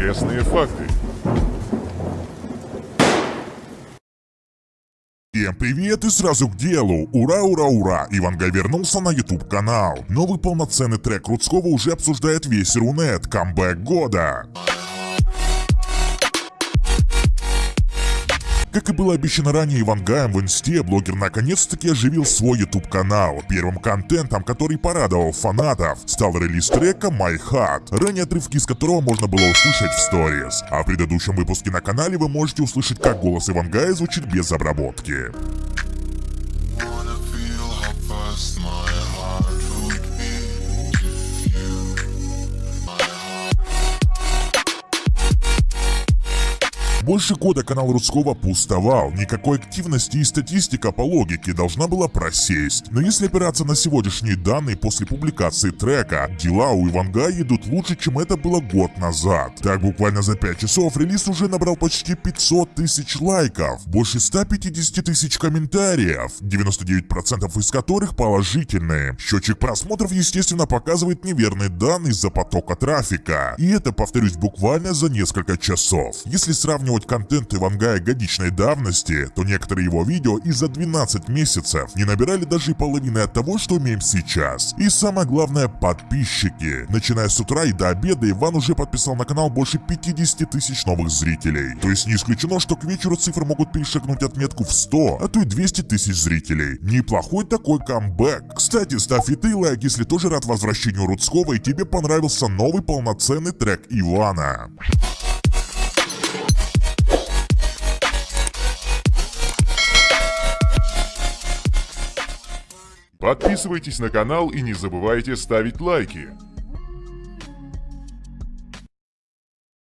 Интересные факты. Всем привет и сразу к делу! Ура, ура, ура! Ивангай вернулся на YouTube канал. Новый полноценный трек Рудского уже обсуждает весь Рунет. Камбэк года. Как и было обещано ранее Ивангаем в инсте, блогер наконец-таки оживил свой YouTube канал. Первым контентом, который порадовал фанатов, стал релиз трека My Heart, ранее отрывки из которого можно было услышать в сторис. А в предыдущем выпуске на канале вы можете услышать, как голос Ивангая звучит без обработки. Больше года канал Рудского пустовал, никакой активности и статистика по логике должна была просесть. Но если опираться на сегодняшние данные после публикации трека, дела у Ивангая идут лучше, чем это было год назад. Так буквально за 5 часов релиз уже набрал почти 500 тысяч лайков, больше 150 тысяч комментариев, 99% из которых положительные. Счетчик просмотров, естественно, показывает неверные данные из-за потока трафика. И это, повторюсь, буквально за несколько часов. Если сравнивать контент Ивангая годичной давности, то некоторые его видео и за 12 месяцев не набирали даже половины от того, что имеем сейчас. И самое главное, подписчики. Начиная с утра и до обеда Иван уже подписал на канал больше 50 тысяч новых зрителей. То есть не исключено, что к вечеру цифры могут перешагнуть отметку в 100, а то и 200 тысяч зрителей. Неплохой такой камбэк. Кстати, ставь и ты лайк, если тоже рад возвращению Рудского и тебе понравился новый полноценный трек Ивана. Подписывайтесь на канал и не забывайте ставить лайки.